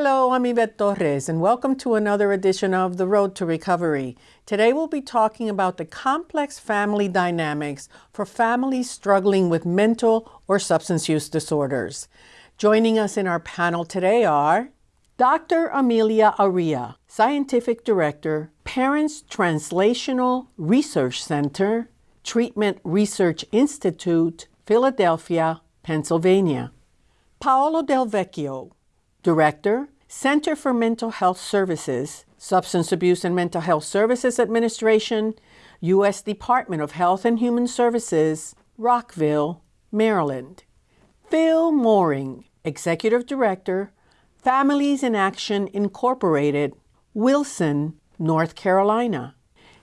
Hello, I'm Yvette Torres, and welcome to another edition of The Road to Recovery. Today we'll be talking about the complex family dynamics for families struggling with mental or substance use disorders. Joining us in our panel today are Dr. Amelia Arria, Scientific Director, Parents Translational Research Center, Treatment Research Institute, Philadelphia, Pennsylvania. Paolo Del Vecchio, Director, Center for Mental Health Services, Substance Abuse and Mental Health Services Administration, U.S. Department of Health and Human Services, Rockville, Maryland. Phil Mooring, Executive Director, Families in Action Incorporated, Wilson, North Carolina.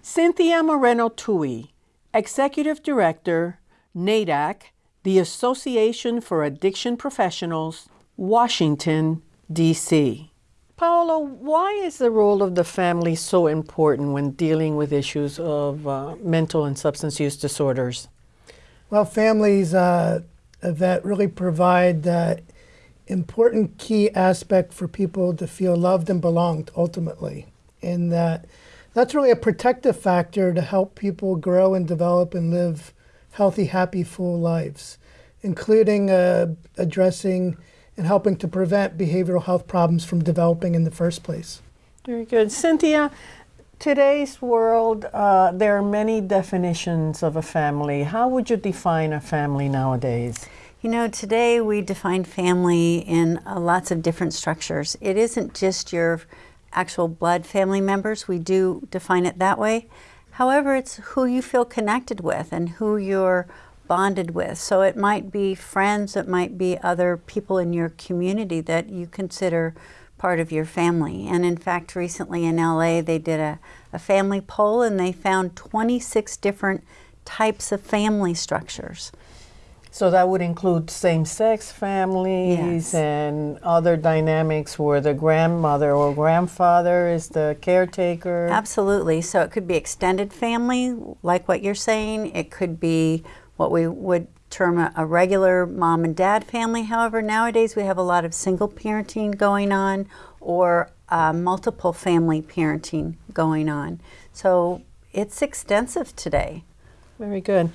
Cynthia Moreno Tuohy, Executive Director, NAADAC, the Association for Addiction Professionals, Washington, D.C. Paolo, why is the role of the family so important when dealing with issues of uh, mental and substance use disorders? Well, families uh, that really provide that important key aspect for people to feel loved and belonged ultimately. And that that's really a protective factor to help people grow and develop and live healthy, happy, full lives, including uh, addressing and helping to prevent behavioral health problems from developing in the first place. Very good. Cynthia, today's world, uh, there are many definitions of a family. How would you define a family nowadays? You know, today we define family in uh, lots of different structures. It isn't just your actual blood family members. We do define it that way. However, it's who you feel connected with and who you're bonded with. So it might be friends, it might be other people in your community that you consider part of your family. And in fact, recently in LA, they did a, a family poll and they found 26 different types of family structures. So that would include same-sex families Yes. and other dynamics where the grandmother or grandfather is the caretaker. Absolutely. So it could be extended family, like what you're saying. It could be what we would term a, a regular mom and dad family. However, nowadays we have a lot of single parenting going on or uh, multiple family parenting going on. So it's extensive today. Very good.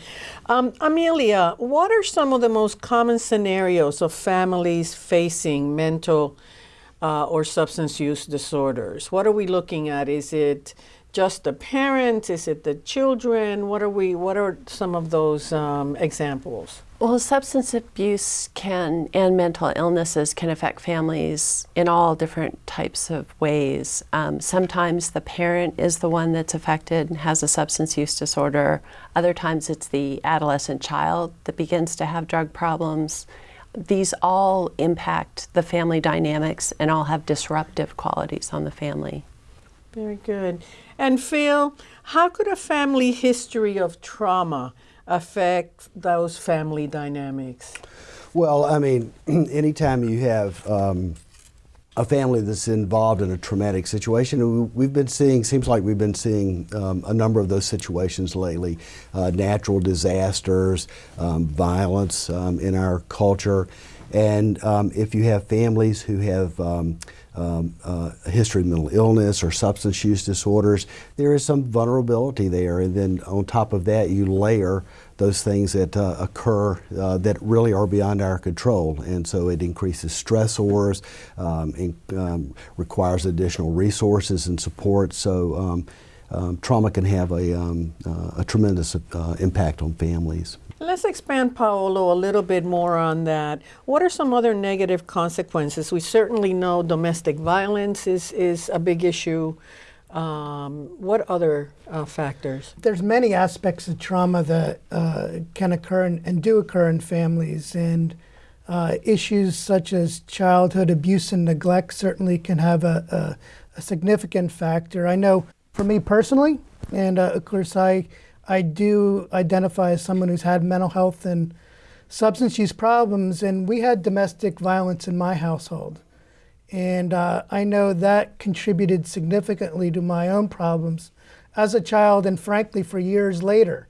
Um, Amelia, what are some of the most common scenarios of families facing mental uh, or substance use disorders? What are we looking at? Is it just the parents? Is it the children? What are we? What are some of those um, examples? Well, substance abuse can and mental illnesses can affect families in all different types of ways. Um, sometimes the parent is the one that's affected and has a substance use disorder. Other times it's the adolescent child that begins to have drug problems. These all impact the family dynamics and all have disruptive qualities on the family. Very good. And Phil, how could a family history of trauma affect those family dynamics? Well, I mean, anytime you have um, a family that's involved in a traumatic situation, we- we've been seeing, seems like we've been seeing um, a number of those situations lately uh, natural disasters, um, violence um, in our culture. And um, if you have families who have um, um, uh, a history of mental illness or substance use disorders, there is some vulnerability there. And then on top of that, you layer those things that uh, occur uh, that really are beyond our control. And so it increases stressors, um, in, um, requires additional resources and support. So um, um, trauma can have a, um, uh, a tremendous uh, impact on families. Let's expand, Paolo, a little bit more on that. What are some other negative consequences? We certainly know domestic violence is, is a big issue. Um, what other uh, factors? There's many aspects of trauma that uh, can occur and, and do occur in families, and uh, issues such as childhood abuse and neglect certainly can have a, a, a significant factor. I know for me personally, and uh, of course I I do identify as someone who's had mental health and substance use problems, and we had domestic violence in my household. And uh, I know that contributed significantly to my own problems as a child and frankly for years later.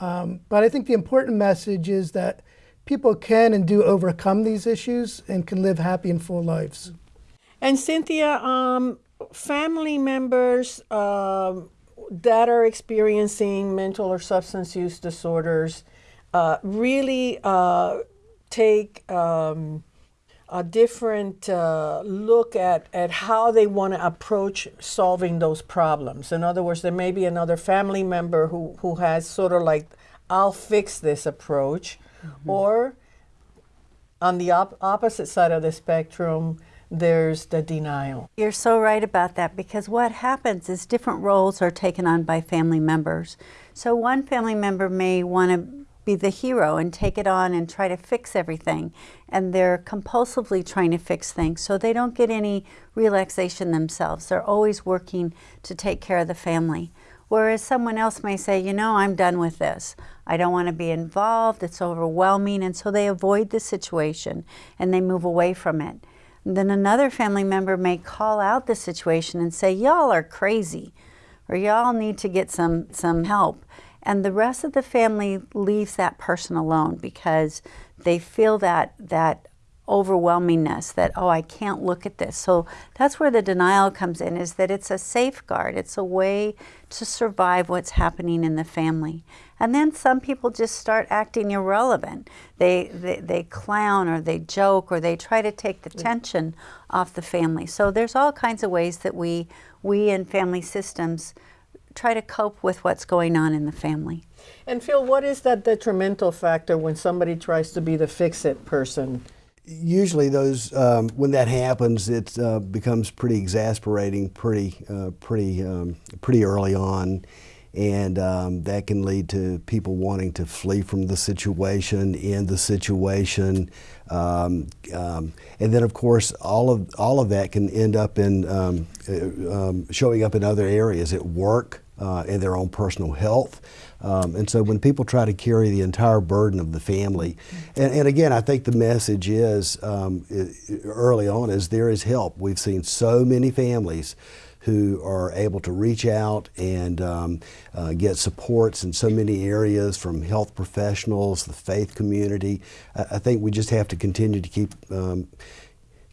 Um, but I think the important message is that people can and do overcome these issues and can live happy and full lives. And Cynthia, um, family members um, that are experiencing mental or substance use disorders uh, really uh, take um, a different uh, look at, at how they want to approach solving those problems. In other words, there may be another family member who, who has sort of like, I'll fix this approach, or on the op- opposite side of the spectrum, there's the denial. You're so right about that because what happens is different roles are taken on by family members. So one family member may want to be the hero and take it on and try to fix everything. And they're compulsively trying to fix things so they don't get any relaxation themselves. They're always working to take care of the family. Whereas someone else may say, you know, I'm done with this. I don't want to be involved. It's overwhelming. And so they avoid the situation and they move away from it. Then another family member may call out the situation and say, Y'all are crazy, or y'all need to get some, some help. And the rest of the family leaves that person alone because they feel that, that overwhelmingness that oh i can't look at this. So that's where the denial comes in is that it's a safeguard. It's a way to survive what's happening in the family. And then some people just start acting irrelevant. They they, they clown or they joke or they try to take the tension off the family. So there's all kinds of ways that we we in family systems try to cope with what's going on in the family. And Phil, what is that detrimental factor when somebody tries to be the fix it person? Usually those um, when that happens it uh, becomes pretty exasperating pretty uh, pretty um, pretty early on. And um, that can lead to people wanting to flee from the situation end the situation um, um, and then of course all of all of that can end up in um, uh, showing up in other areas at work uh, in their own personal health um, and so when people try to carry the entire burden of the family, and, and again, I think the message is um, early on is there is help. We've seen so many families who are able to reach out and um, uh, get supports in so many areas from health professionals, the faith community. I, I think we just have to continue to keep um,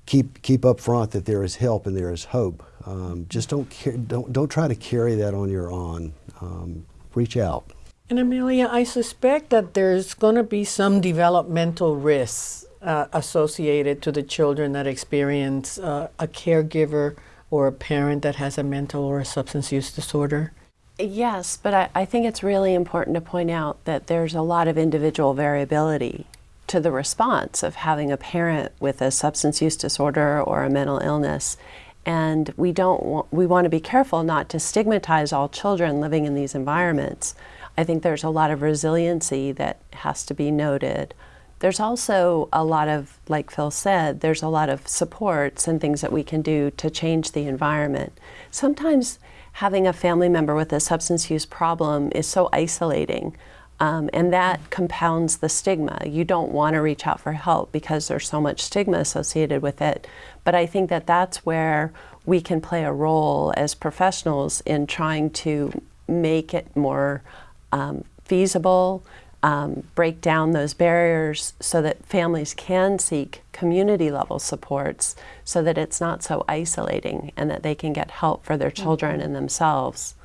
keep keep up front that there is help and there is hope. Um, just don't don't don't try to carry that on your own. Um, reach out. And Amelia, I suspect that there's going to be some developmental risks uh, associated to the children that experience uh, a caregiver or a parent that has a mental or a substance use disorder. Yes, but I, I think it's really important to point out that there's a lot of individual variability to the response of having a parent with a substance use disorder or a mental illness and we don't want, we want to be careful not to stigmatize all children living in these environments I think there's a lot of resiliency that has to be noted. There's also a lot of, like Phil said, there's a lot of supports and things that we can do to change the environment. Sometimes having a family member with a substance use problem is so isolating. Um, and that compounds the stigma. You don't want to reach out for help because there's so much stigma associated with it. But I think that that's where we can play a role as professionals in trying to make it more um, feasible, um, break down those barriers so that families can seek community level supports so that it's not so isolating and that they can get help for their children mm-hmm. and themselves.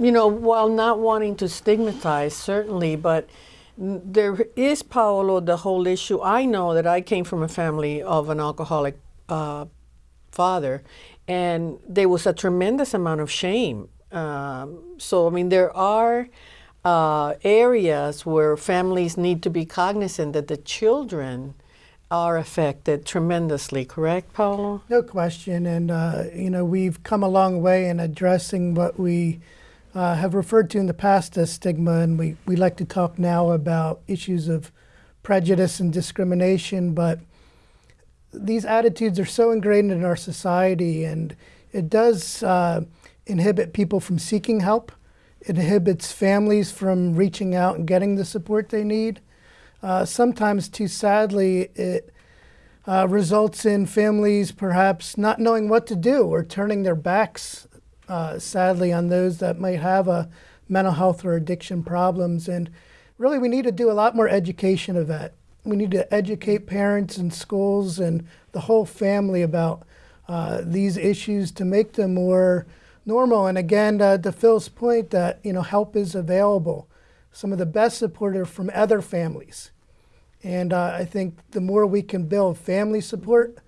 You know, while not wanting to stigmatize, certainly, but there is, Paolo, the whole issue. I know that I came from a family of an alcoholic uh, father, and there was a tremendous amount of shame um, so, I mean, there are uh, areas where families need to be cognizant that the children are affected tremendously, correct, Paolo? No question. And, uh, you know, we've come a long way in addressing what we uh, have referred to in the past as stigma, and we, we like to talk now about issues of prejudice and discrimination. But these attitudes are so ingrained in our society, and it does uh, inhibit people from seeking help. It inhibits families from reaching out and getting the support they need. Uh, sometimes, too sadly, it uh, results in families perhaps not knowing what to do or turning their backs, uh, sadly, on those that might have a mental health or addiction problems. And really, we need to do a lot more education of that. We need to educate parents and schools and the whole family about uh, these issues to make them more normal. And again, uh, to Phil's point that you know help is available. Some of the best support are from other families, and uh, I think the more we can build family support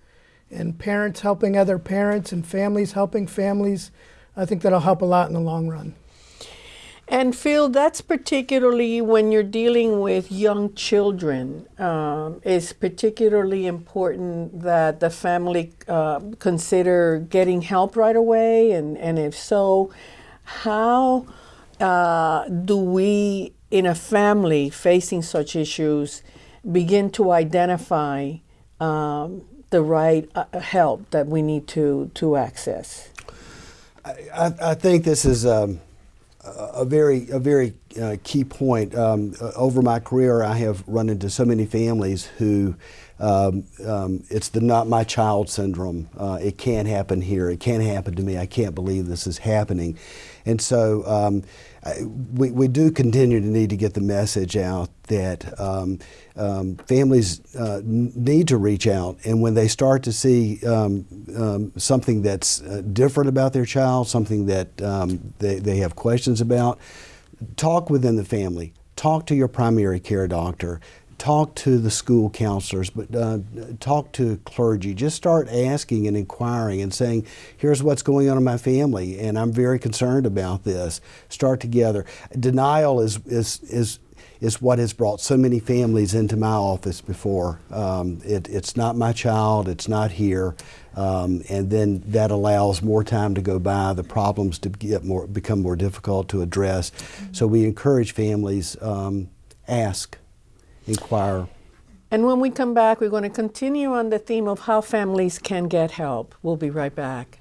and parents helping other parents and families helping families, I think that'll help a lot in the long run. And Phil, that's particularly when you're dealing with young children. Um, it's particularly important that the family uh, consider getting help right away, and, and if so, how uh, do we, in a family facing such issues, begin to identify um, the right uh, help that we need to to access? I, I think this is um, a very a very uh, key point. Um, uh, over my career, I have run into so many families who um, um, it's the not my child syndrome. Uh, it can't happen here. It can't happen to me. I can't believe this is happening. And so um, we, we do continue to need to get the message out that um, um, families uh, need to reach out. And when they start to see um, something that's uh, different about their child, something that they, they have questions about, talk within the family. Talk to your primary care doctor talk to the school counselors, but uh, talk to clergy. Just start asking and inquiring and saying, here's what's going on in my family, and I'm very concerned about this. Start together. Denial is, is, is, is what has brought so many families into my office before. Um, it, it's not my child, it's not here. Um, and then that allows more time to go by, the problems to get more, become more difficult to address. Mm -hmm. So we encourage families, um, ask, inquire. And when we come back, we're going to continue on the theme of how families can get help. We'll be right back.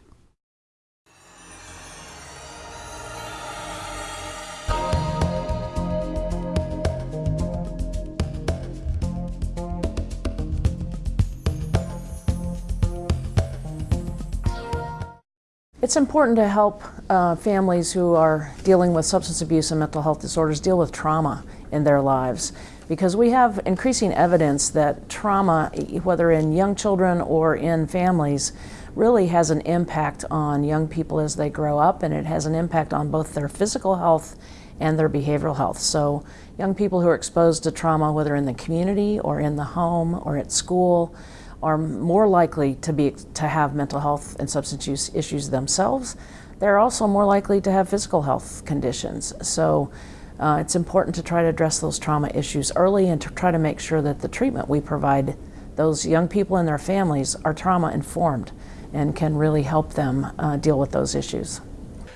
It's important to help uh, families who are dealing with substance abuse and mental health disorders deal with trauma in their lives because we have increasing evidence that trauma, whether in young children or in families, really has an impact on young people as they grow up and it has an impact on both their physical health and their behavioral health. So young people who are exposed to trauma, whether in the community or in the home or at school, are more likely to be to have mental health and substance use issues themselves. They're also more likely to have physical health conditions. So uh, it's important to try to address those trauma issues early and to try to make sure that the treatment we provide those young people and their families are trauma informed and can really help them uh, deal with those issues.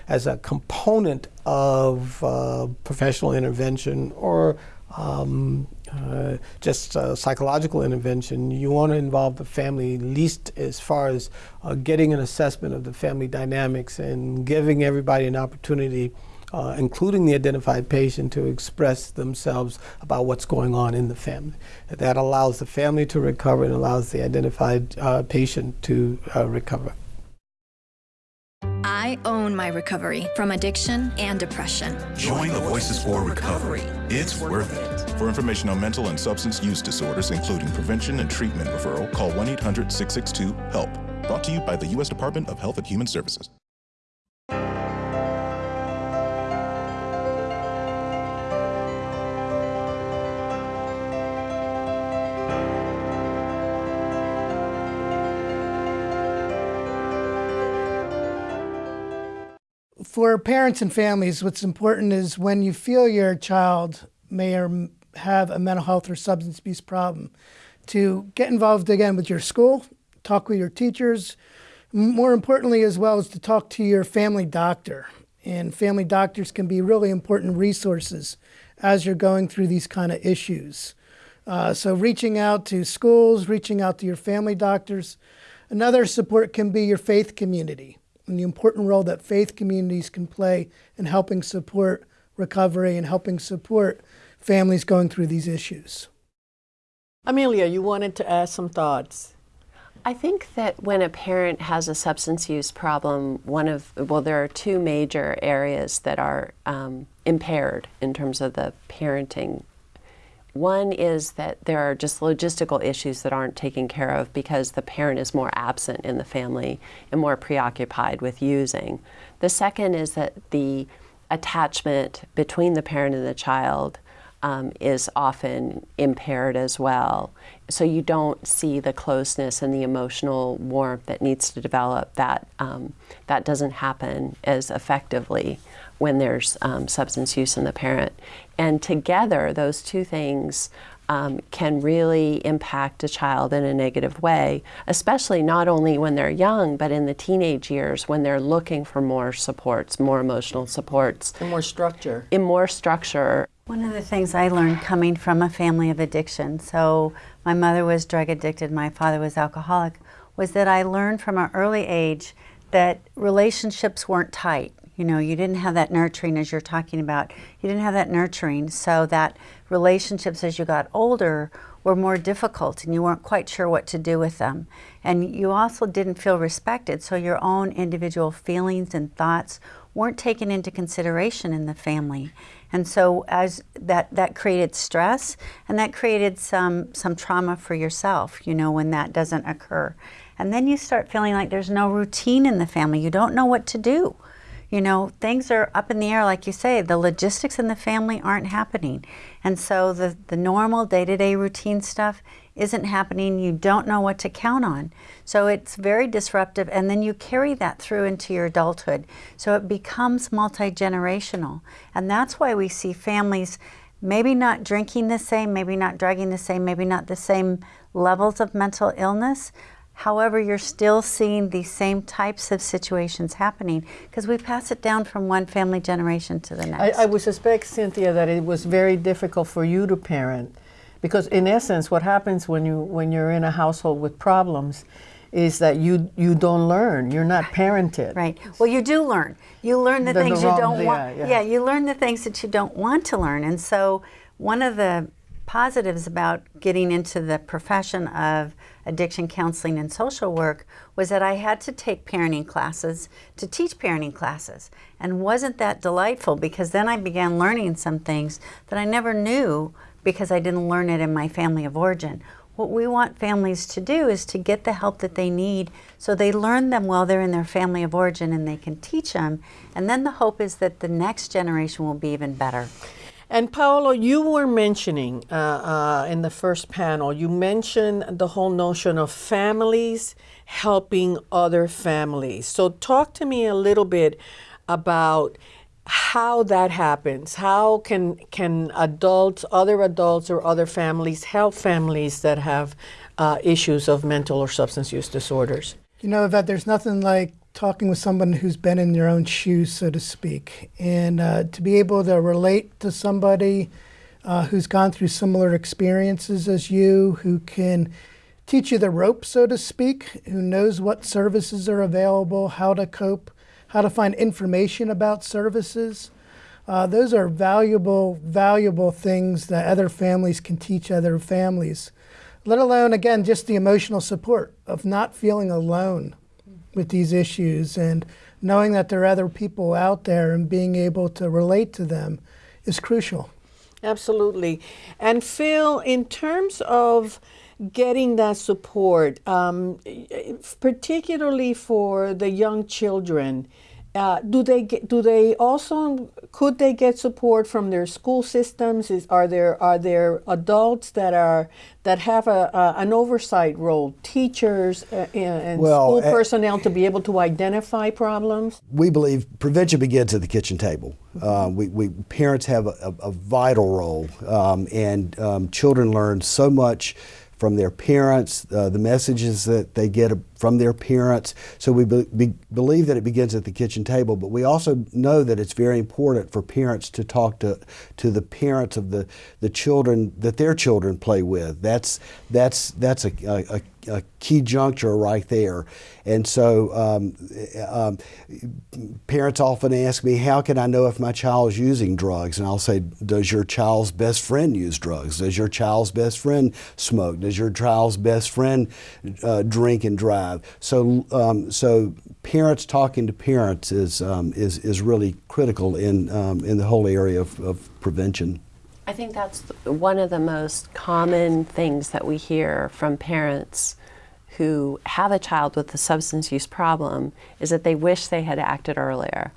As a component of uh, professional intervention or um, uh, just uh, psychological intervention, you want to involve the family least as far as uh, getting an assessment of the family dynamics and giving everybody an opportunity uh, including the identified patient, to express themselves about what's going on in the family. That allows the family to recover and allows the identified uh, patient to uh, recover. I own my recovery from addiction and depression. Join the Voices for Recovery. It's worth it. For information on mental and substance use disorders, including prevention and treatment referral, call 1 800 662 HELP. Brought to you by the U.S. Department of Health and Human Services. For parents and families, what's important is when you feel your child may or have a mental health or substance abuse problem, to get involved again with your school, talk with your teachers, more importantly as well as to talk to your family doctor. And family doctors can be really important resources as you're going through these kind of issues. Uh, so reaching out to schools, reaching out to your family doctors. Another support can be your faith community and the important role that faith communities can play in helping support recovery and helping support families going through these issues. Amelia, you wanted to add some thoughts. I think that when a parent has a substance use problem, one of, well, there are two major areas that are um, impaired in terms of the parenting One is that there are just logistical issues that aren't taken care of because the parent is more absent in the family and more preoccupied with using. The second is that the attachment between the parent and the child um, is often impaired as well. So you don't see the closeness and the emotional warmth that needs to develop. That um, that doesn't happen as effectively when there's um, substance use in the parent. And together, those two things um, can really impact a child in a negative way, especially not only when they're young, but in the teenage years when they're looking for more supports, more emotional supports. And more structure. In more structure. One of the things I learned coming from a family of addiction, so my mother was drug addicted, my father was alcoholic, was that I learned from an early age that relationships weren't tight. You know, you didn't have that nurturing as you're talking about. You didn't have that nurturing, so that relationships as you got older were more difficult and you weren't quite sure what to do with them. And you also didn't feel respected, so your own individual feelings and thoughts weren't taken into consideration in the family. And so as that, that created stress and that created some, some trauma for yourself, you know, when that doesn't occur. And then you start feeling like there's no routine in the family. You don't know what to do. You know, things are up in the air, like you say. The logistics in the family aren't happening. And so the, the normal day to day routine stuff isn't happening, you don't know what to count on. So it's very disruptive, and then you carry that through into your adulthood. So it becomes multi generational. And that's why we see families maybe not drinking the same, maybe not drugging the same, maybe not the same levels of mental illness. However, you're still seeing these same types of situations happening because we pass it down from one family generation to the next. I, I would suspect, Cynthia, that it was very difficult for you to parent because in essence what happens when you when you're in a household with problems is that you you don't learn. You're not parented. Right. Well you do learn. You learn the, The- the things you don't yeah, want yeah. yeah you learn the things that you don't want to learn. And so one of the positives about getting into the profession of addiction counseling and social work was that I had to take parenting classes to teach parenting classes. And wasn't that delightful? Because then I began learning some things that I never knew because I didn't learn it in my family of origin. What we want families to do is to get the help that they need so they learn them while they're in their family of origin and they can teach them. And then the hope is that the next generation will be even better. And Paolo, you were mentioning uh, uh, in the first panel, you mentioned the whole notion of families helping other families. So, talk to me a little bit about how that happens. How can can adults, other adults, or other families help families that have uh, issues of mental or substance use disorders? You know, that there's nothing like talking with someone who's been in your own shoes, so to speak, and uh, to be able to relate to somebody uh, who's gone through similar experiences as you, who can teach you the ropes, so to speak, who knows what services are available, how to cope, how to find information about services. Uh, those are valuable, valuable things that other families can teach other families. Let alone, again, just the emotional support of not feeling alone with these issues and knowing that there are other people out there and being able to relate to them is crucial. Absolutely. And Phil, in terms of getting that support, um, particularly for the young children, uh, do they get, do they also could they get support from their school systems? Is, are there are there adults that are that have a, a an oversight role, teachers uh, and Well, school uh, personnel to be able to identify problems? we believe prevention begins at the kitchen table. Uh, we, we parents have a, a, a vital role, um, and um, children learn so much from their parents, uh, the messages that they get from their parents. So we be, be, believe that it begins at the kitchen table, but we also know that it's very important for parents to talk to to the parents of the, the children that their children play with. That's that's that's a, a, a key juncture right there. And so um, um, parents often ask me, how can I know if my child is using drugs? And I'll say, does your child's best friend use drugs? Does your child's best friend smoke? Does your child's best friend uh, drink and drive? So, um, so parents talking to parents is, um, is, is really critical in, um, in the whole area of, of prevention. I think that's one of the most common things that we hear from parents who have a child with a substance use problem is that they wish they had acted earlier.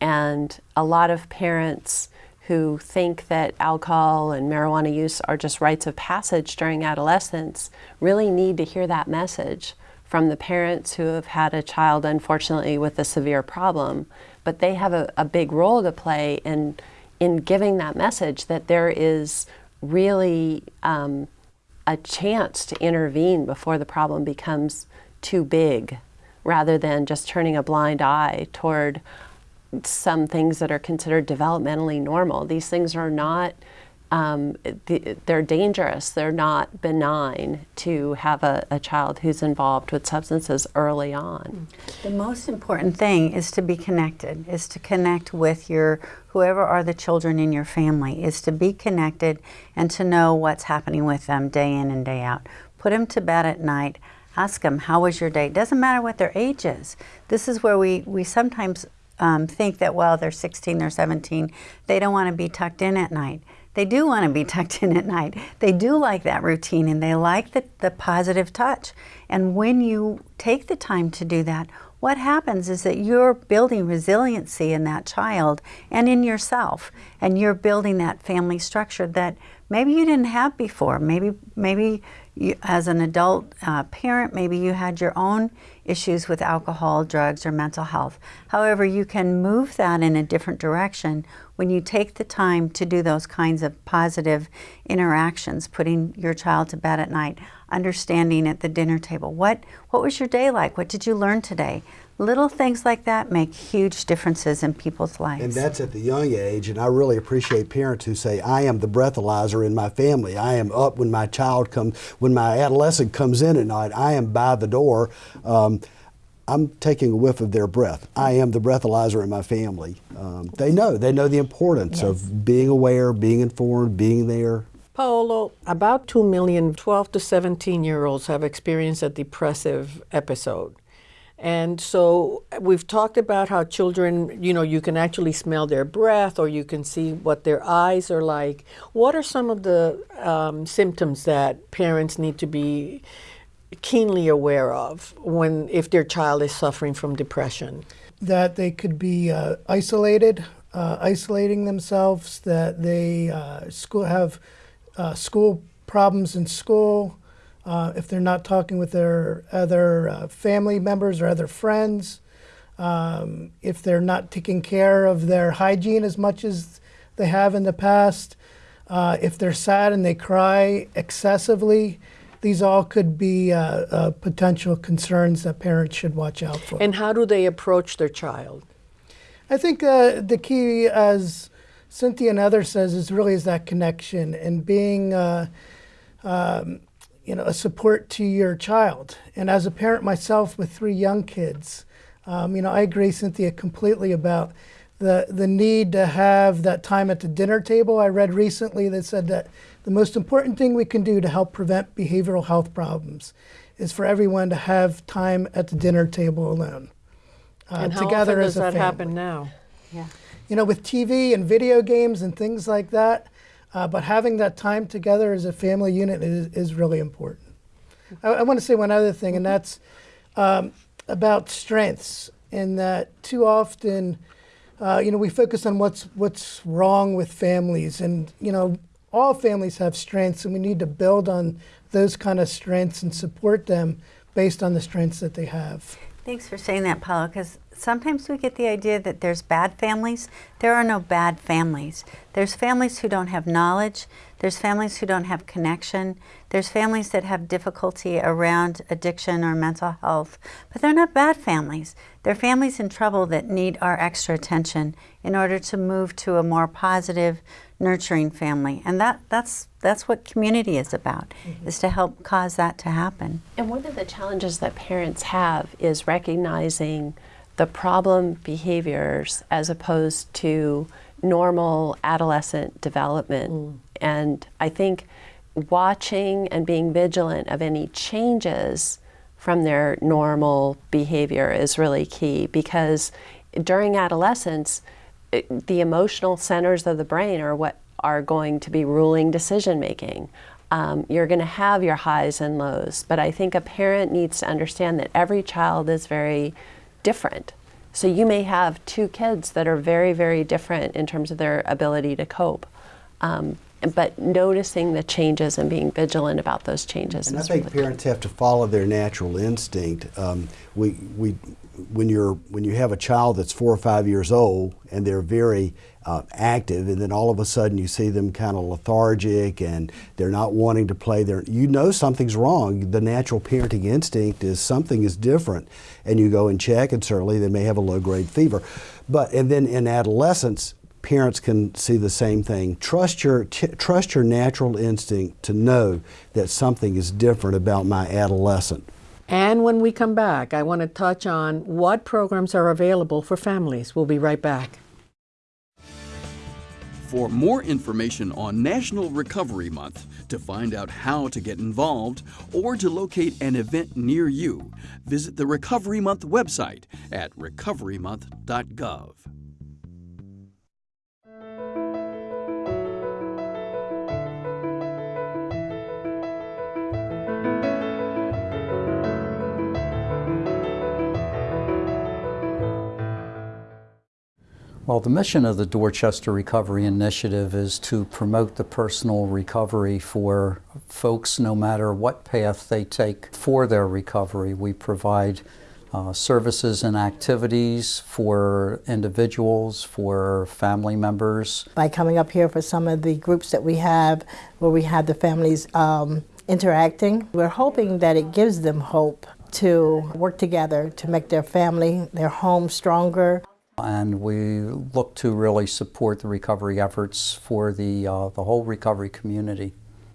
And a lot of parents who think that alcohol and marijuana use are just rites of passage during adolescence really need to hear that message from the parents who have had a child, unfortunately, with a severe problem. But they have a, a big role to play in, in giving that message that there is really um, a chance to intervene before the problem becomes too big rather than just turning a blind eye toward some things that are considered developmentally normal. These things are not, um, they're dangerous. They're not benign to have a, a, child who's involved with substances early on. The most important thing is to be connected, is to connect with your, whoever are the children in your family, is to be connected and to know what's happening with them day in and day out. Put them to bed at night. Ask them, how was your day? It doesn't matter what their age is. This is where we, we sometimes um, think that, well, they're 16, they're 17, they don't want to be tucked in at night. They do want to be tucked in at night. They do like that routine and they like the, the positive touch. And when you take the time to do that, what happens is that you're building resiliency in that child and in yourself. And you're building that family structure that maybe you didn't have before. Maybe, maybe you, as an adult uh, parent, maybe you had your own issues with alcohol, drugs, or mental health. However, you can move that in a different direction when you take the time to do those kinds of positive interactions, putting your child to bed at night, understanding at the dinner table. What, what was your day like? What did you learn today? Little things like that make huge differences in people's lives. And that's at the young age, and I really appreciate parents who say, I am the breathalyzer in my family. I am up when my child comes, when my adolescent comes in at night. I am by the door. Um, I'm taking a whiff of their breath. I am the breathalyzer in my family. Um, they know. They know the importance yes. of being aware, being informed, being there. Paolo, about 2 million 12 to 17 year olds have experienced a depressive episode. And so we've talked about how children, you know, you can actually smell their breath or you can see what their eyes are like. What are some of the um, symptoms that parents need to be keenly aware of when if their child is suffering from depression? That they could be uh, isolated, uh, isolating themselves, that they uh, school have uh, school problems in school, uh, if they're not talking with their other uh, family members or other friends, um, if they're not taking care of their hygiene as much as they have in the past, if they're sad and they cry excessively, these all could be uh, uh, potential concerns that parents should watch out for. And how do they approach their child? I think uh, the key, as Cynthia and others says, is really is that connection and being um, you know, a support to your child. And as a parent myself with three young kids, um, you know, I agree, Cynthia, completely about the, the need to have that time at the dinner table. I read recently that said that the most important thing we can do to help prevent behavioral health problems is for everyone to have time at the dinner table alone. Uh, and how together often does that family. happen now? Yeah. You know, with TV and video games and things like that, uh, but having that time together as a family unit is, is really important. I, I want to say one other thing, and that's um, about strengths. In that too often, uh, you know, we focus on what's what's wrong with families, and you know, all families have strengths, and we need to build on those kind of strengths and support them based on the strengths that they have. Thanks for saying that, Paula, because sometimes we get the idea that there's bad families. There are no bad families. There's families who don't have knowledge. There's families who don't have connection. There's families that have difficulty around addiction or mental health. But they're not bad families. They're families in trouble that need our extra attention in order to move to a more positive, nurturing family. And that, that's, that's what community is about, mm -hmm. is to help cause that to happen. And one of the challenges that parents have is recognizing the problem behaviors as opposed to normal adolescent development. Mm. And I think watching and being vigilant of any changes from their normal behavior is really key because during adolescence, it, the emotional centers of the brain are what are going to be ruling decision making. Um, you're going to have your highs and lows, but I think a parent needs to understand that every child is very different. So you may have two kids that are very, very different in terms of their ability to cope. Um, but noticing the changes and being vigilant about those changes. And I think really parents have to follow their natural instinct. Um, we, we, when you're when you have a child that's four or five years old and they're very uh, active, and then all of a sudden you see them kind of lethargic and they're not wanting to play. There, you know something's wrong. The natural parenting instinct is something is different, and you go and check, and certainly they may have a low grade fever. But and then in adolescence, parents can see the same thing. Trust your trust your natural instinct to know that something is different about my adolescent. And when we come back, I want to touch on what programs are available for families. We'll be right back. For more information on National Recovery Month, to find out how to get involved, or to locate an event near you, visit the Recovery Month website at recoverymonth.gov. Well, the mission of the Dorchester Recovery Initiative is to promote the personal recovery for folks no matter what path they take for their recovery. We provide uh, services and activities for individuals, for family members. By coming up here for some of the groups that we have, where we have the families um, interacting, we're hoping that it gives them hope to work together to make their family, their home stronger. And we look to really support the recovery efforts for the, uh, the whole recovery community.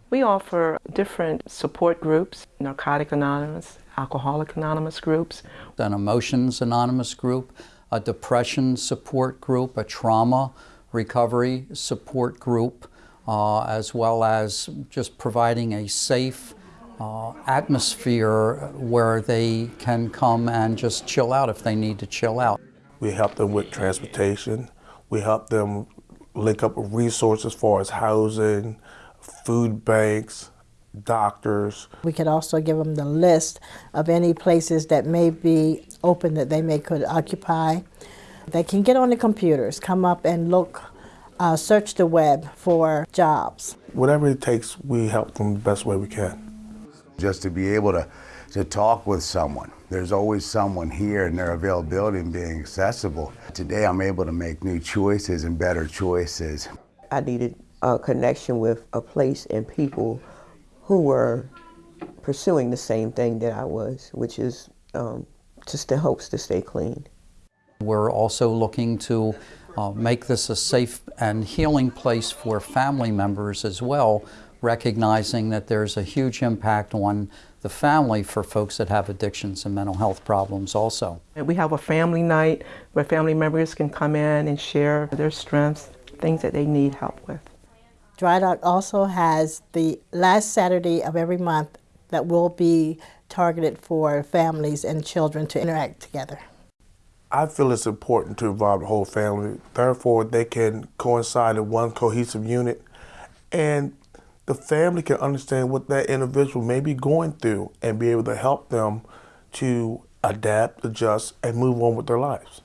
We offer different support groups, Narcotic Anonymous, Alcoholic Anonymous groups. An Emotions Anonymous group, a depression support group, a trauma recovery support group, uh, as well as just providing a safe uh, atmosphere where they can come and just chill out if they need to chill out. We help them with transportation. We help them link up with resources as far as housing, food banks, doctors. We could also give them the list of any places that may be open that they may could occupy. They can get on the computers, come up and look, uh, search the web for jobs. Whatever it takes, we help them the best way we can. Just to be able to, to talk with someone. There's always someone here and their availability and being accessible. Today I'm able to make new choices and better choices. I needed a connection with a place and people who were pursuing the same thing that I was, which is um, just the hopes to stay clean. We're also looking to uh, make this a safe and healing place for family members as well, recognizing that there's a huge impact on the family for folks that have addictions and mental health problems also. We have a family night where family members can come in and share their strengths, things that they need help with. Dry Dock also has the last Saturday of every month that will be targeted for families and children to interact together. I feel it's important to involve the whole family. Therefore, they can coincide in one cohesive unit and the family can understand what that individual may be going through and be able to help them to adapt, adjust, and move on with their lives.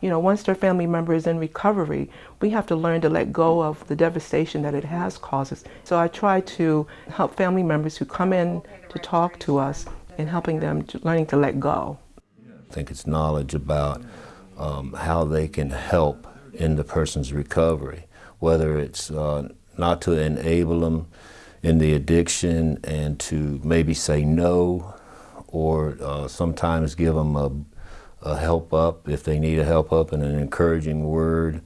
You know, once their family member is in recovery, we have to learn to let go of the devastation that it has caused us. So I try to help family members who come in to talk to us and helping them to learning to let go. I think it's knowledge about um, how they can help in the person's recovery, whether it's uh, not to enable them in the addiction and to maybe say no or uh, sometimes give them a, a, help up if they need a help up and an encouraging word.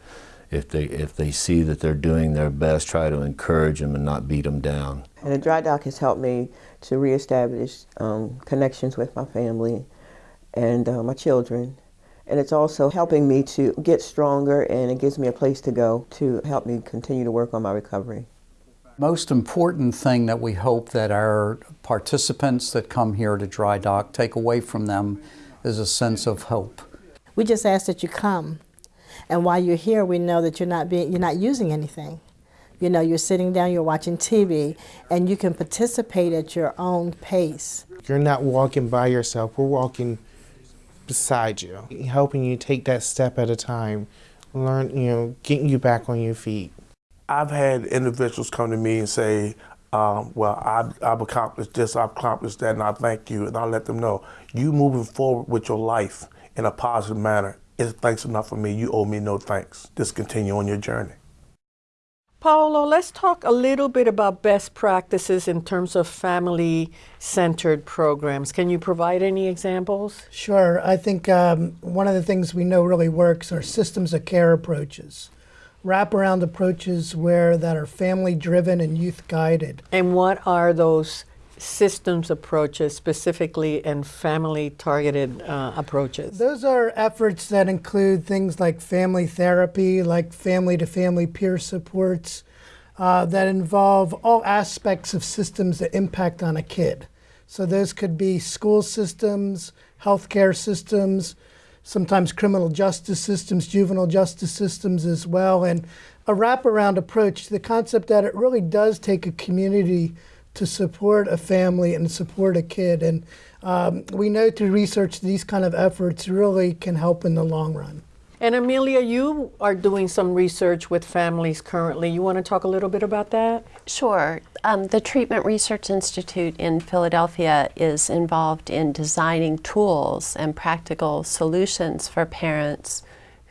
If they, if they see that they're doing their best, try to encourage them and not beat them down. And the dry dock has helped me to reestablish um, connections with my family and uh, my children. And it's also helping me to get stronger and it gives me a place to go to help me continue to work on my recovery. Most important thing that we hope that our participants that come here to Dry Dock take away from them is a sense of hope. We just ask that you come. And while you're here, we know that you're not, being, you're not using anything. You know, you're sitting down, you're watching TV, and you can participate at your own pace. You're not walking by yourself, we're walking beside you, helping you take that step at a time, learn, you know, getting you back on your feet. I've had individuals come to me and say, um, well, I've, I've, accomplished this, I've accomplished that, and I thank you. And I let them know, you moving forward with your life in a positive manner is thanks enough for me. You owe me no thanks. Just continue on your journey. Paolo, let's talk a little bit about best practices in terms of family centered programs. Can you provide any examples? Sure. I think um, one of the things we know really works are systems of care approaches, wraparound approaches where that are family driven and youth guided. And what are those systems approaches specifically and family targeted uh, approaches? Those are efforts that include things like family therapy, like family to family peer supports, uh, that involve all aspects of systems that impact on a kid. So those could be school systems, healthcare systems, sometimes criminal justice systems, juvenile justice systems as well, and a wraparound approach to the concept that it really does take a community to support a family and support a kid. And um, we know through research these kind of efforts really can help in the long run. And Amelia, you are doing some research with families currently. You want to talk a little bit about that? Sure. Um, the Treatment Research Institute in Philadelphia is involved in designing tools and practical solutions for parents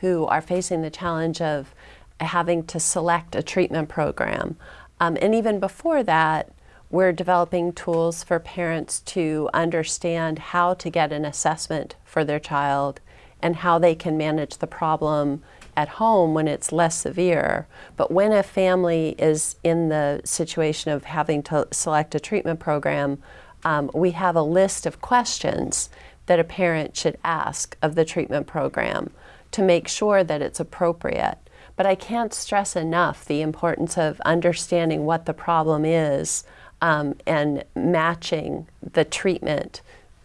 who are facing the challenge of having to select a treatment program. Um, and even before that, we're developing tools for parents to understand how to get an assessment for their child and how they can manage the problem at home when it's less severe. But when a family is in the situation of having to select a treatment program, um, we have a list of questions that a parent should ask of the treatment program to make sure that it's appropriate. But I can't stress enough the importance of understanding what the problem is um, and matching the treatment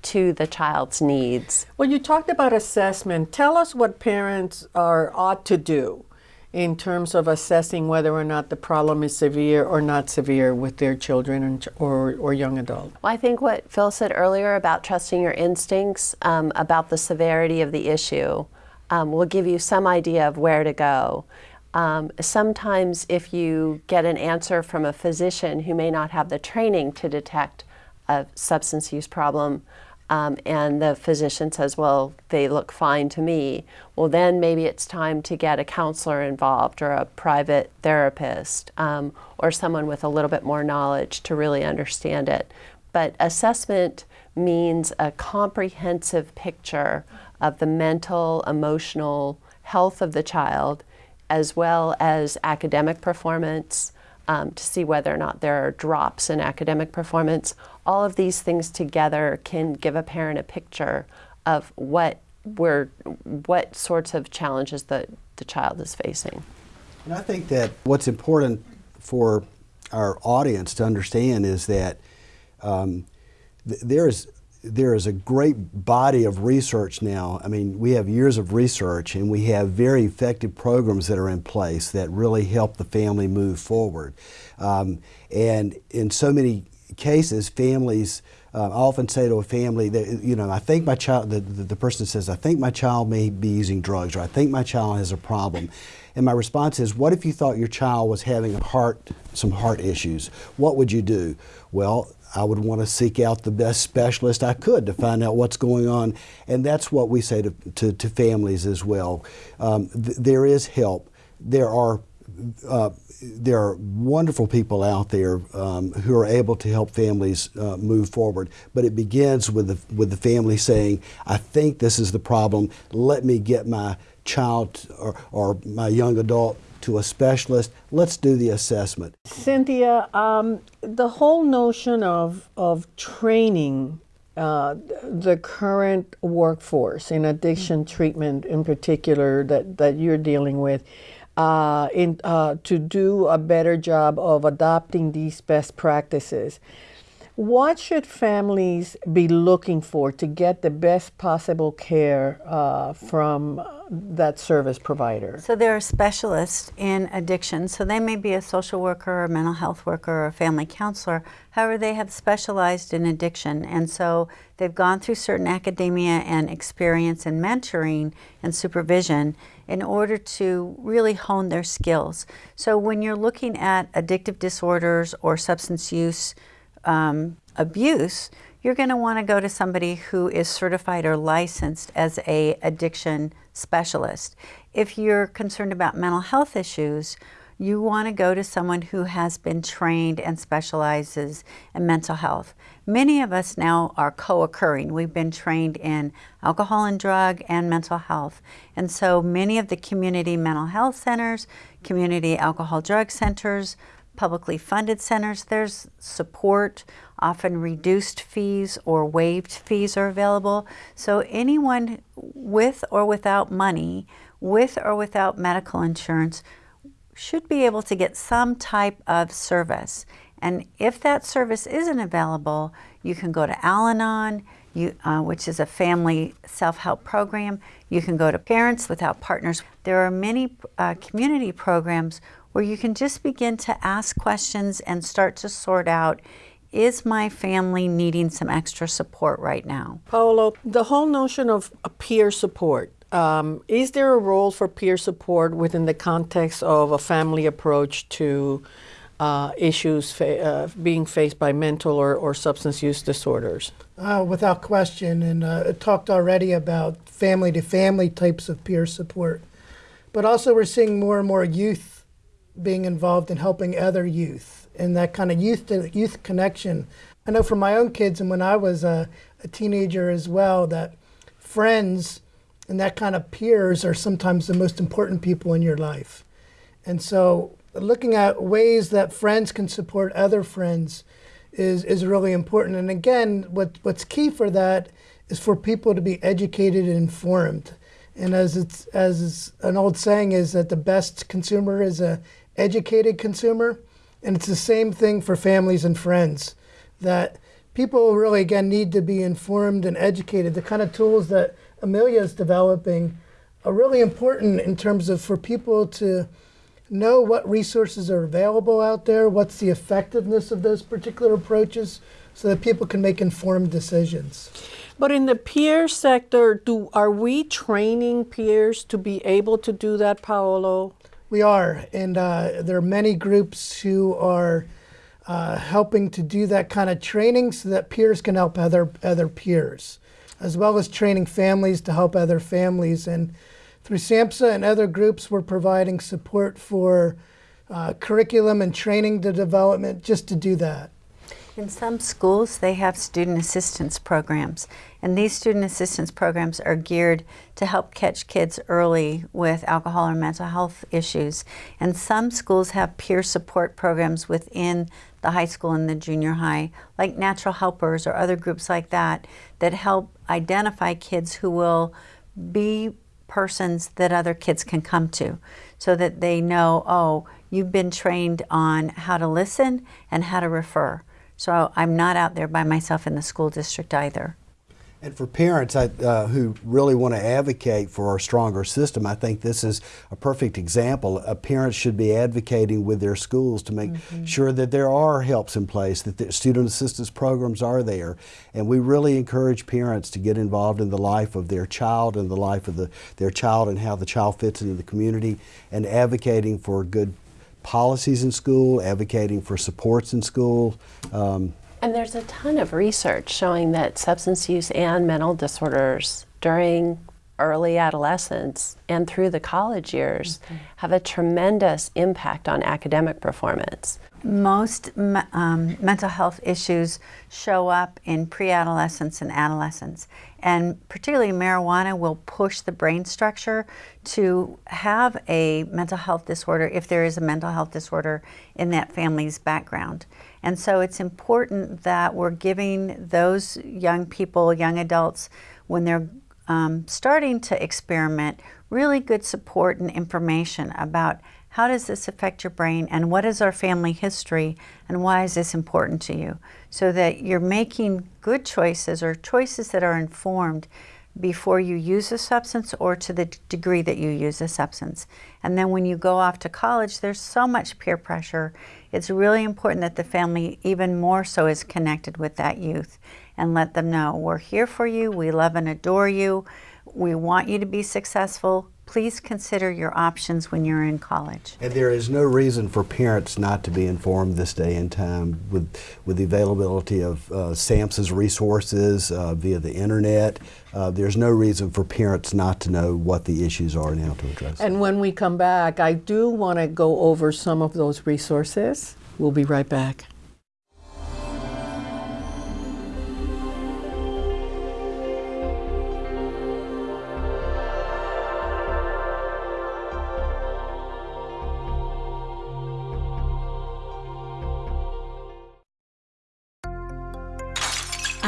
to the child's needs. Well, you talked about assessment. Tell us what parents are ought to do in terms of assessing whether or not the problem is severe or not severe with their children or, or young adult. Well, I think what Phil said earlier about trusting your instincts um, about the severity of the issue um, will give you some idea of where to go. Um, sometimes if you get an answer from a physician who may not have the training to detect a substance use problem, um, and the physician says, well, they look fine to me, well, then maybe it's time to get a counselor involved or a private therapist um, or someone with a little bit more knowledge to really understand it. But assessment means a comprehensive picture of the mental, emotional health of the child as well as academic performance um, to see whether or not there are drops in academic performance. All of these things together can give a parent a picture of what we're, what sorts of challenges the, the child is facing. And I think that what's important for our audience to understand is that um, th there is there is a great body of research now. I mean, we have years of research and we have very effective programs that are in place that really help the family move forward. Um, and in so many cases, families, uh, I often say to a family that, you know, I think my child, the, the, the person says, I think my child may be using drugs or I think my child has a problem. And my response is, what if you thought your child was having a heart, some heart issues? What would you do? Well, I would want to seek out the best specialist I could to find out what's going on. And that's what we say to, to, to families as well. Um, th there is help. There are, uh, there are wonderful people out there um, who are able to help families uh, move forward. But it begins with the, with the family saying, I think this is the problem. Let me get my child or, or my young adult to a specialist. Let's do the assessment. Cynthia, um, the whole notion of, of training uh, the current workforce in addiction treatment in particular that, that you're dealing with uh, in, uh, to do a better job of adopting these best practices. What should families be looking for to get the best possible care uh, from that service provider? So there are specialists in addiction. So they may be a social worker, or a mental health worker, or a family counselor. However, they have specialized in addiction. And so they've gone through certain academia and experience and mentoring and supervision in order to really hone their skills. So when you're looking at addictive disorders or substance use, um, abuse, you're going to want to go to somebody who is certified or licensed as a addiction specialist. If you're concerned about mental health issues, you want to go to someone who has been trained and specializes in mental health. Many of us now are co-occurring. We've been trained in alcohol and drug and mental health. And so many of the community mental health centers, community alcohol drug centers, publicly funded centers, there's support, often reduced fees or waived fees are available. So anyone with or without money, with or without medical insurance, should be able to get some type of service. And if that service isn't available, you can go to Al-Anon, uh, which is a family self-help program. You can go to Parents Without Partners. There are many uh, community programs where you can just begin to ask questions and start to sort out is my family needing some extra support right now? Paolo, the whole notion of peer support, um, is there a role for peer support within the context of a family approach to uh, issues fa uh, being faced by mental or, or substance use disorders? Uh, without question, and uh, talked already about family to family types of peer support. But also, we're seeing more and more youth being involved in helping other youth and that kind of youth to youth connection. I know from my own kids and when I was a, a teenager as well that friends and that kind of peers are sometimes the most important people in your life. And so looking at ways that friends can support other friends is, is really important. And again, what, what's key for that is for people to be educated and informed. And as it's as an old saying is that the best consumer is a educated consumer. And it's the same thing for families and friends, that people really, again, need to be informed and educated. The kind of tools that Amelia is developing are really important in terms of for people to know what resources are available out there, what's the effectiveness of those particular approaches, so that people can make informed decisions. But in the peer sector, do are we training peers to be able to do that, Paolo? We are, and uh, there are many groups who are uh, helping to do that kind of training so that peers can help other other peers, as well as training families to help other families. And through SAMHSA and other groups, we're providing support for uh, curriculum and training to development just to do that. In some schools, they have student assistance programs, and these student assistance programs are geared to help catch kids early with alcohol or mental health issues. And some schools have peer support programs within the high school and the junior high, like natural helpers or other groups like that, that help identify kids who will be persons that other kids can come to so that they know, oh, you've been trained on how to listen and how to refer. So I'm not out there by myself in the school district either. And for parents uh, who really want to advocate for a stronger system, I think this is a perfect example. Uh, parents should be advocating with their schools to make mm -hmm. sure that there are helps in place, that the student assistance programs are there. And we really encourage parents to get involved in the life of their child and the life of the, their child and how the child fits into the community and advocating for good policies in school, advocating for supports in school. Um, and there's a ton of research showing that substance use and mental disorders during early adolescence and through the college years mm -hmm. have a tremendous impact on academic performance. Most um, mental health issues show up in pre-adolescence and adolescence. And particularly marijuana will push the brain structure to have a mental health disorder if there is a mental health disorder in that family's background. And so it's important that we're giving those young people, young adults, when they're um, starting to experiment, really good support and information about How does this affect your brain? And what is our family history? And why is this important to you? So that you're making good choices or choices that are informed before you use a substance or to the degree that you use a substance. And then when you go off to college, there's so much peer pressure. It's really important that the family, even more so, is connected with that youth and let them know we're here for you, we love and adore you, we want you to be successful. Please consider your options when you're in college. And there is no reason for parents not to be informed this day and time with, with the availability of uh, SAMHSA's resources uh, via the internet. Uh, there's no reason for parents not to know what the issues are now to address. And when we come back, I do want to go over some of those resources. We'll be right back.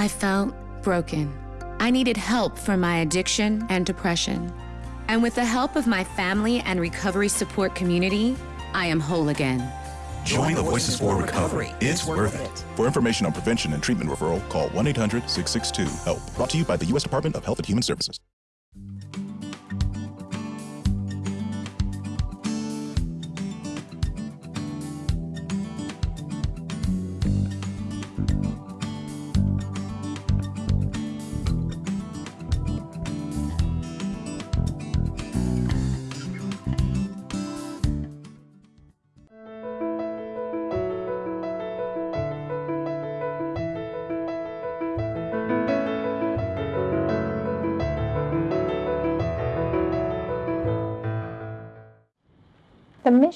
I felt broken. I needed help for my addiction and depression. And with the help of my family and recovery support community, I am whole again. Join the Voices for Recovery. It's worth it. For information on prevention and treatment referral, call 1 800 662 HELP. Brought to you by the U.S. Department of Health and Human Services.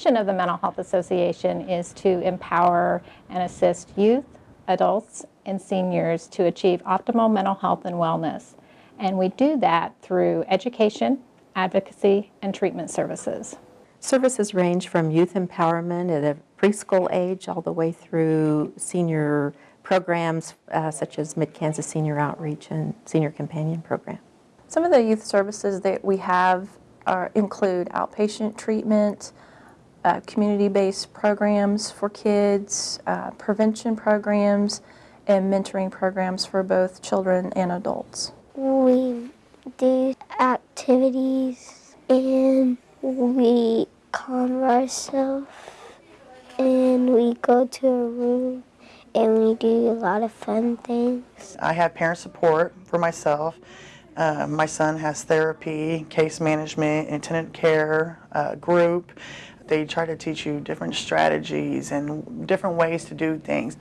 Mission of the Mental Health Association is to empower and assist youth, adults, and seniors to achieve optimal mental health and wellness. And we do that through education, advocacy, and treatment services. Services range from youth empowerment at a preschool age all the way through senior programs uh, such as Mid-Kansas Senior Outreach and Senior Companion Program. Some of the youth services that we have are, include outpatient treatment, uh, community-based programs for kids, uh, prevention programs, and mentoring programs for both children and adults. We do activities and we calm ourselves and we go to a room and we do a lot of fun things. I have parent support for myself. Uh, my son has therapy, case management, intended care uh, group. They try to teach you different strategies and different ways to do things.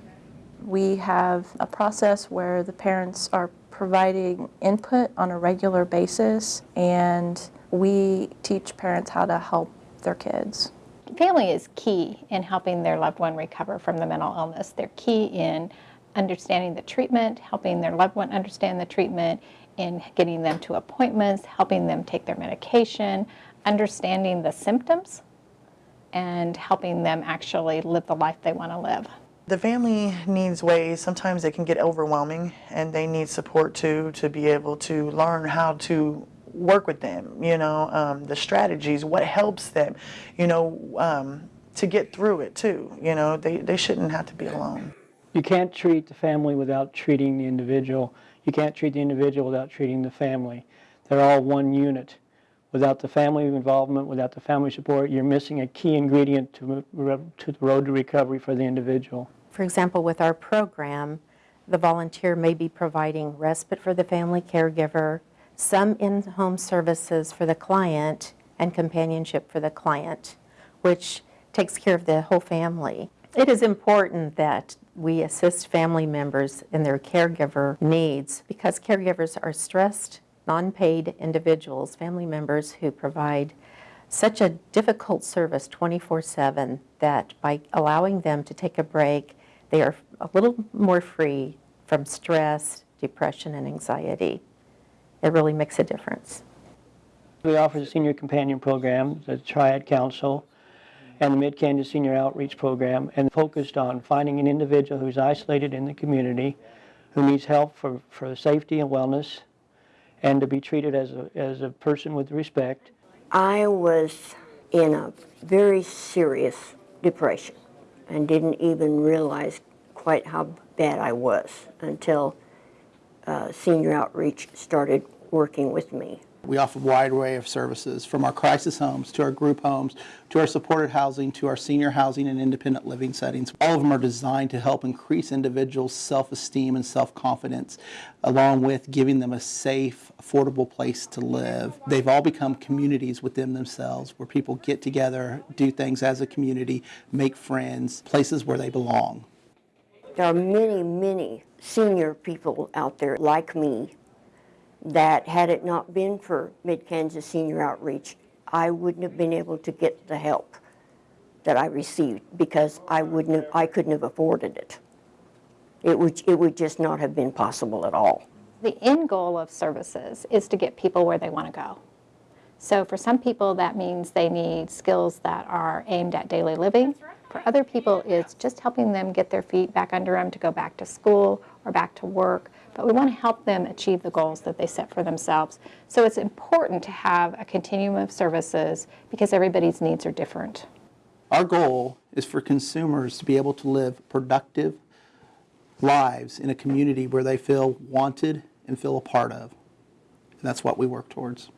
We have a process where the parents are providing input on a regular basis and we teach parents how to help their kids. Family is key in helping their loved one recover from the mental illness. They're key in understanding the treatment, helping their loved one understand the treatment, in getting them to appointments, helping them take their medication, understanding the symptoms, and helping them actually live the life they want to live. The family needs ways, sometimes it can get overwhelming and they need support too to be able to learn how to work with them, you know, um, the strategies, what helps them, you know, um, to get through it too. You know, they, they shouldn't have to be alone. You can't treat the family without treating the individual. You can't treat the individual without treating the family. They're all one unit. Without the family involvement, without the family support, you're missing a key ingredient to, to the road to recovery for the individual. For example, with our program, the volunteer may be providing respite for the family caregiver, some in-home services for the client, and companionship for the client, which takes care of the whole family. It is important that we assist family members in their caregiver needs because caregivers are stressed, non-paid individuals, family members who provide such a difficult service 24-7 that by allowing them to take a break, they are a little more free from stress, depression, and anxiety. It really makes a difference. We offer the Senior Companion Program, the Triad Council, and the Mid-Kansas Senior Outreach Program, and focused on finding an individual who's isolated in the community, who needs help for, for safety and wellness, and to be treated as a, as a person with respect. I was in a very serious depression and didn't even realize quite how bad I was until uh, Senior Outreach started working with me. We offer a wide array of services from our crisis homes to our group homes to our supported housing to our senior housing and independent living settings. All of them are designed to help increase individuals' self-esteem and self-confidence along with giving them a safe, affordable place to live. They've all become communities within themselves where people get together, do things as a community, make friends, places where they belong. There are many, many senior people out there like me that had it not been for Mid-Kansas Senior Outreach, I wouldn't have been able to get the help that I received because I wouldn't have, I couldn't have afforded it. It would, it would just not have been possible at all. The end goal of services is to get people where they want to go. So for some people, that means they need skills that are aimed at daily living. For other people, it's just helping them get their feet back under them to go back to school or back to work. But we want to help them achieve the goals that they set for themselves. So it's important to have a continuum of services because everybody's needs are different. Our goal is for consumers to be able to live productive lives in a community where they feel wanted and feel a part of. And that's what we work towards.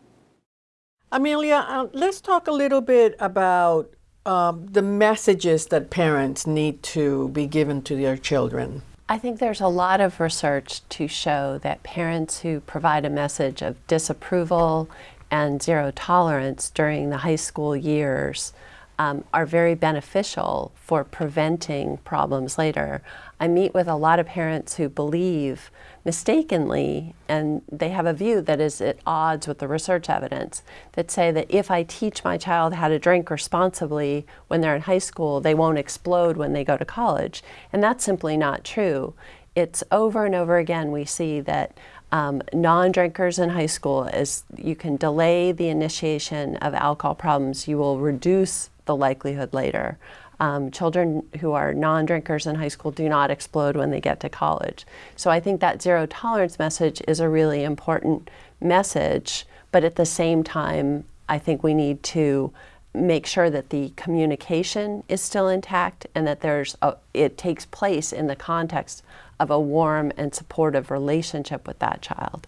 Amelia, uh, let's talk a little bit about um, the messages that parents need to be given to their children. I think there's a lot of research to show that parents who provide a message of disapproval and zero tolerance during the high school years um, are very beneficial for preventing problems later. I meet with a lot of parents who believe mistakenly, and they have a view that is at odds with the research evidence, that say that if I teach my child how to drink responsibly when they're in high school, they won't explode when they go to college. And that's simply not true. It's over and over again we see that um, non-drinkers in high school, as you can delay the initiation of alcohol problems, you will reduce the likelihood later. Um, children who are non-drinkers in high school do not explode when they get to college. So I think that zero tolerance message is a really important message, but at the same time, I think we need to make sure that the communication is still intact and that there's a, it takes place in the context of a warm and supportive relationship with that child.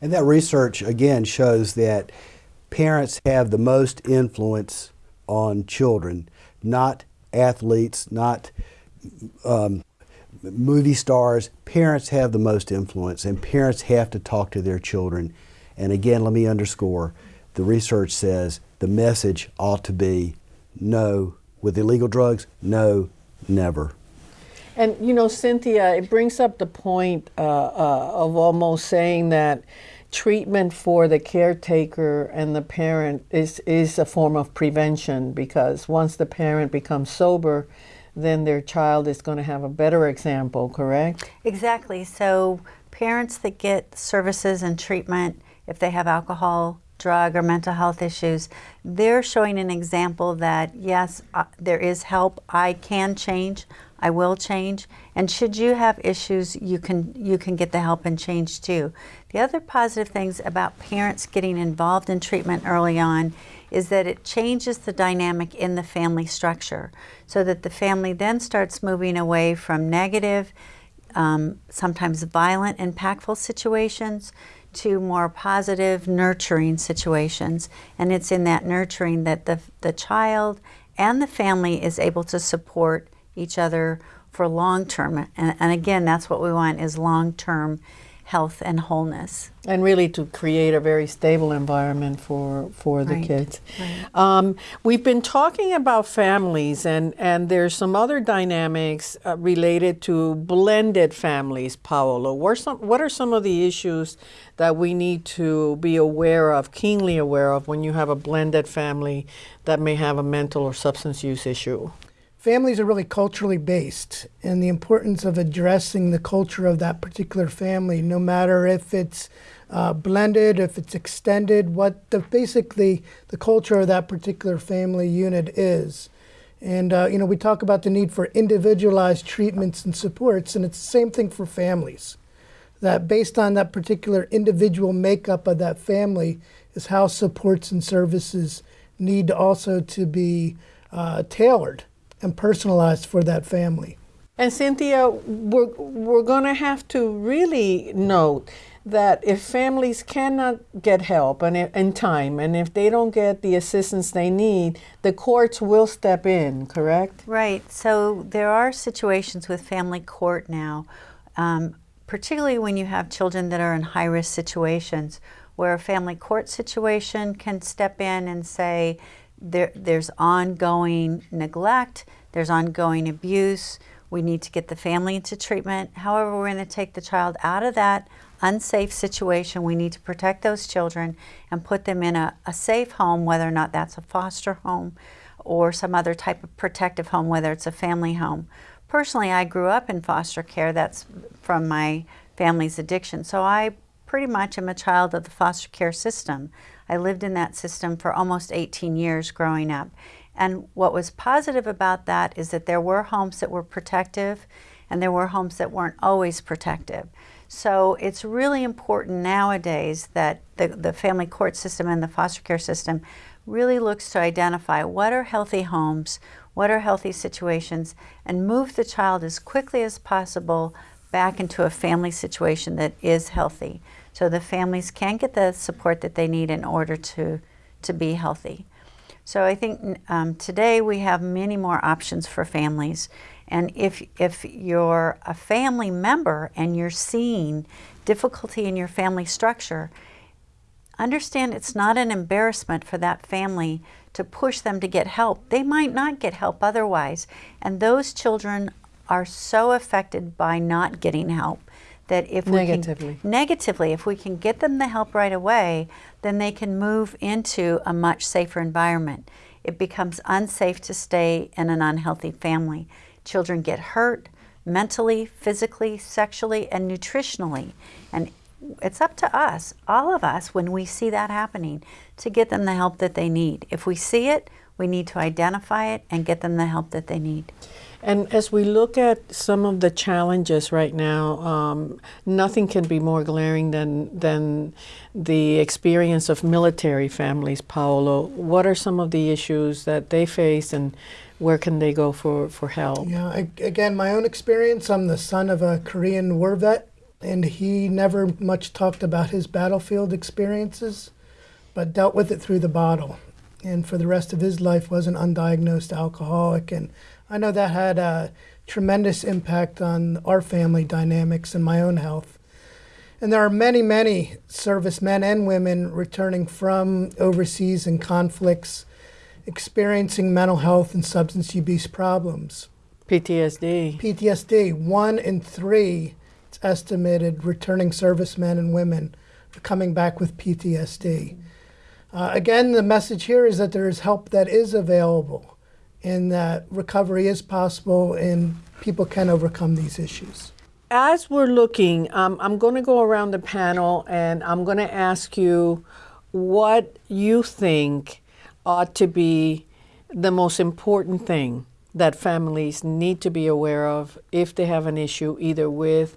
And that research again shows that parents have the most influence on children, not athletes, not um, movie stars. Parents have the most influence, and parents have to talk to their children. And again, let me underscore the research says the message ought to be no with illegal drugs, no, never. And you know, Cynthia, it brings up the point uh, uh, of almost saying that treatment for the caretaker and the parent is, is a form of prevention because once the parent becomes sober, then their child is going to have a better example, correct? Exactly. So parents that get services and treatment, if they have alcohol, drug, or mental health issues, they're showing an example that yes, uh, there is help. I can change. I will change. And should you have issues, you can you can get the help and change too. The other positive things about parents getting involved in treatment early on is that it changes the dynamic in the family structure so that the family then starts moving away from negative, um, sometimes violent, impactful situations to more positive, nurturing situations. And it's in that nurturing that the, the child and the family is able to support each other for long term. And, and again, that's what we want is long term health and wholeness. And really to create a very stable environment for, for the Right, kids. right. Um, we've been talking about families, and, and there's some other dynamics uh, related to blended families, Paolo. What, some, what are some of the issues that we need to be aware of, keenly aware of, when you have a blended family that may have a mental or substance use issue? Families are really culturally based and the importance of addressing the culture of that particular family no matter if it's uh, blended if it's extended what the basically the culture of that particular family unit is. And uh, you know we talk about the need for individualized treatments and supports and it's the same thing for families. That based on that particular individual makeup of that family is how supports and services need also to be uh, tailored and personalized for that family. And Cynthia, we're, we're going to have to really note that if families cannot get help and in time, and if they don't get the assistance they need, the courts will step in, correct? Right. So there are situations with family court now, um, particularly when you have children that are in high risk situations, where a family court situation can step in and say there, there's ongoing neglect, there's ongoing abuse. We need to get the family into treatment. However, we're going to take the child out of that unsafe situation. We need to protect those children and put them in a, a safe home, whether or not that's a foster home or some other type of protective home, whether it's a family home. Personally, I grew up in foster care. That's from my family's addiction. So I pretty much am a child of the foster care system. I lived in that system for almost 18 years growing up. And what was positive about that is that there were homes that were protective and there were homes that weren't always protective. So it's really important nowadays that the, the family court system and the foster care system really looks to identify what are healthy homes, what are healthy situations, and move the child as quickly as possible back into a family situation that is healthy. So the families can get the support that they need in order to, to be healthy. So I think um, today we have many more options for families. And if, if you're a family member and you're seeing difficulty in your family structure, understand it's not an embarrassment for that family to push them to get help. They might not get help otherwise. And those children are so affected by not getting help that if negatively. we can, negatively, if we can get them the help right away, then they can move into a much safer environment. It becomes unsafe to stay in an unhealthy family. Children get hurt mentally, physically, sexually, and nutritionally. And it's up to us, all of us, when we see that happening, to get them the help that they need. If we see it, we need to identify it and get them the help that they need. And as we look at some of the challenges right now, um, nothing can be more glaring than than the experience of military families. Paolo, what are some of the issues that they face, and where can they go for, for help? Yeah, I, again, my own experience. I'm the son of a Korean war vet, and he never much talked about his battlefield experiences, but dealt with it through the bottle. And for the rest of his life, was an undiagnosed alcoholic. And I know that had a tremendous impact on our family dynamics and my own health. And there are many, many servicemen and women returning from overseas and conflicts experiencing mental health and substance abuse problems. PTSD. PTSD. One in three, it's estimated, returning servicemen and women are coming back with PTSD. Uh, again, the message here is that there is help that is available and that recovery is possible and people can overcome these issues. As we're looking, um, I'm going to go around the panel and I'm going to ask you what you think ought to be the most important thing that families need to be aware of if they have an issue either with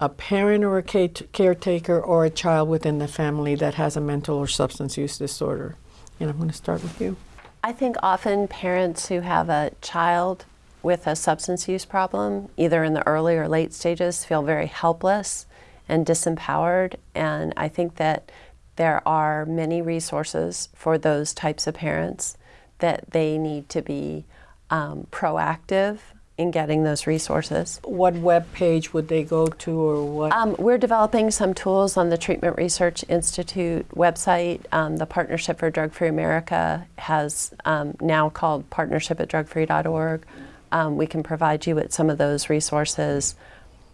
a parent or a caretaker or a child within the family that has a mental or substance use disorder. And I'm going to start with you. I think often parents who have a child with a substance use problem, either in the early or late stages, feel very helpless and disempowered. And I think that there are many resources for those types of parents that they need to be um, proactive in getting those resources. What web page would they go to or what? Um, we're developing some tools on the Treatment Research Institute website. Um, the Partnership for Drug Free America has um, now called partnership at drugfree.org. Um, we can provide you with some of those resources.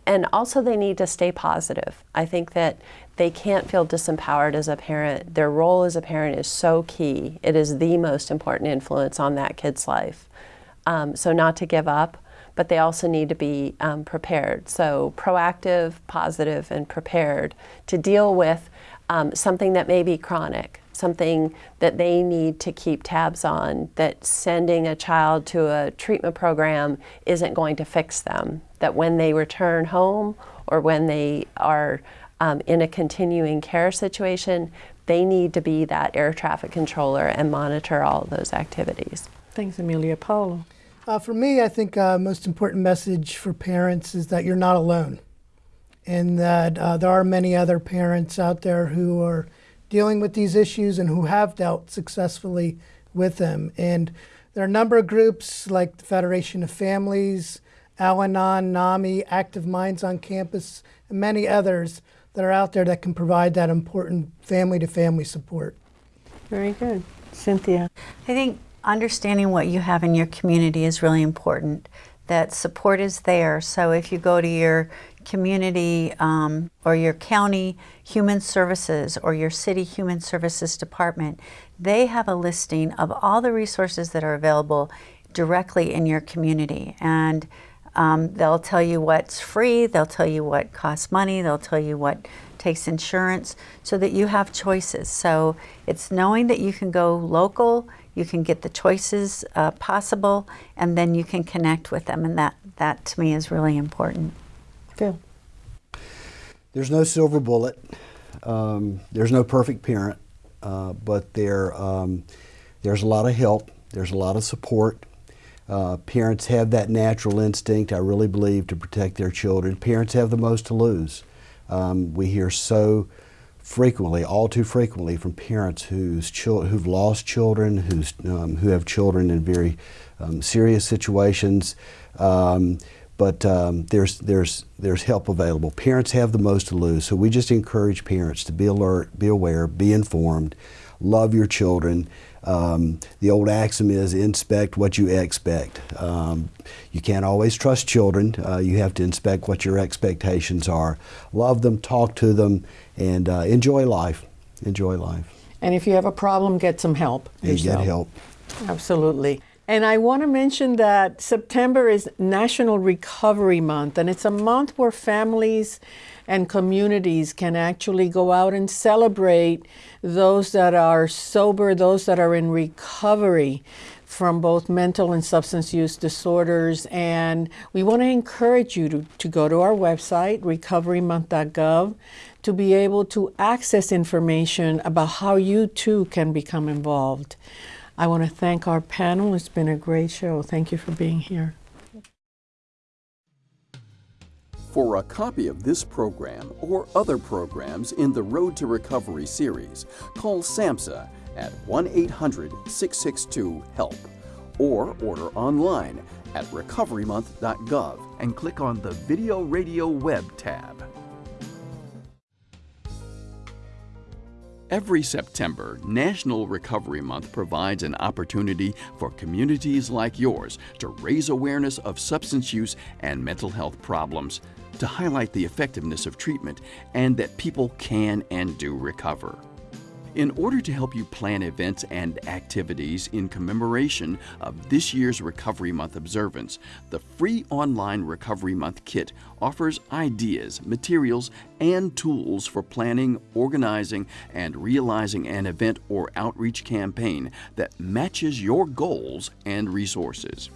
And also they need to stay positive. I think that they can't feel disempowered as a parent. Their role as a parent is so key. It is the most important influence on that kid's life. Um, so not to give up, but they also need to be um, prepared. So proactive, positive, and prepared to deal with um, something that may be chronic, something that they need to keep tabs on, that sending a child to a treatment program isn't going to fix them, that when they return home or when they are um, in a continuing care situation, they need to be that air traffic controller and monitor all those activities. Thanks, Amelia. Paolo. Uh, for me, I think uh, most important message for parents is that you're not alone, and that uh, there are many other parents out there who are dealing with these issues and who have dealt successfully with them. And there are a number of groups like the Federation of Families, Al Anon, NAMI, Active Minds on Campus, and many others that are out there that can provide that important family to family support. Very good. Cynthia. I think understanding what you have in your community is really important. That support is there. So if you go to your community um, or your county human services or your city human services department, they have a listing of all the resources that are available directly in your community. And um, they'll tell you what's free, they'll tell you what costs money, they'll tell you what takes insurance so that you have choices. So it's knowing that you can go local, you can get the choices uh, possible, and then you can connect with them. And that, that to me is really important. Phil. There's no silver bullet. Um, there's no perfect parent, uh, but there, um, there's a lot of help. There's a lot of support. Uh, parents have that natural instinct, I really believe, to protect their children. Parents have the most to lose. Um, we hear so frequently, all too frequently, from parents whose who've lost children, who's, um, who have children in very um, serious situations. Um, but um, there's, there's, there's help available. Parents have the most to lose, so we just encourage parents to be alert, be aware, be informed, love your children. Um, the old axiom is inspect what you expect. Um, you can't always trust children. Uh, you have to inspect what your expectations are. Love them, talk to them, and uh, enjoy life. Enjoy life. And if you have a problem, get some help. And get help. Absolutely. And I want to mention that September is National Recovery Month, and it's a month where families and communities can actually go out and celebrate those that are sober, those that are in recovery from both mental and substance use disorders. And we want to encourage you to, to go to our website, recoverymonth.gov, to be able to access information about how you too can become involved. I want to thank our panel. It's been a great show. Thank you for being here. For a copy of this program or other programs in the Road to Recovery series, call SAMHSA at 1 800 662 HELP or order online at recoverymonth.gov and click on the Video Radio Web tab. Every September, National Recovery Month provides an opportunity for communities like yours to raise awareness of substance use and mental health problems, to highlight the effectiveness of treatment, and that people can and do recover. In order to help you plan events and activities in commemoration of this year's Recovery Month observance, the free online Recovery Month kit offers ideas, materials, and tools for planning, organizing, and realizing an event or outreach campaign that matches your goals and resources.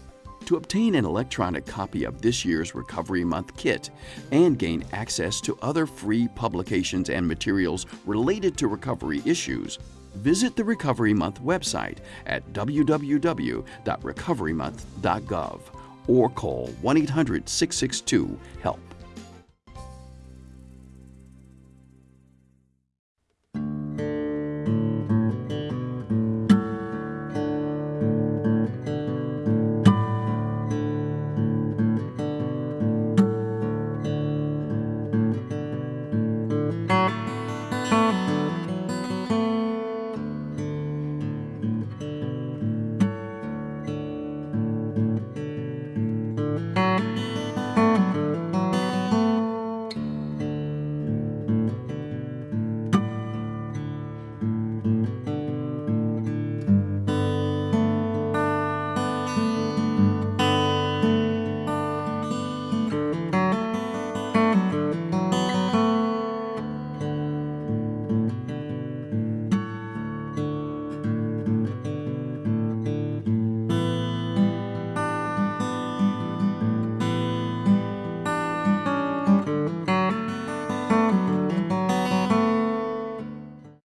To obtain an electronic copy of this year's Recovery Month kit and gain access to other free publications and materials related to recovery issues, visit the Recovery Month website at www.recoverymonth.gov or call 1 800 662 HELP.